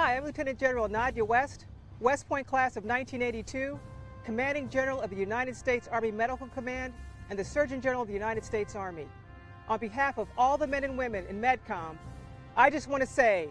Hi, I'm Lieutenant General Nadja West, West Point class of 1982, Commanding General of the United States Army Medical Command and the Surgeon General of the United States Army. On behalf of all the men and women in MedCom, I just want to say,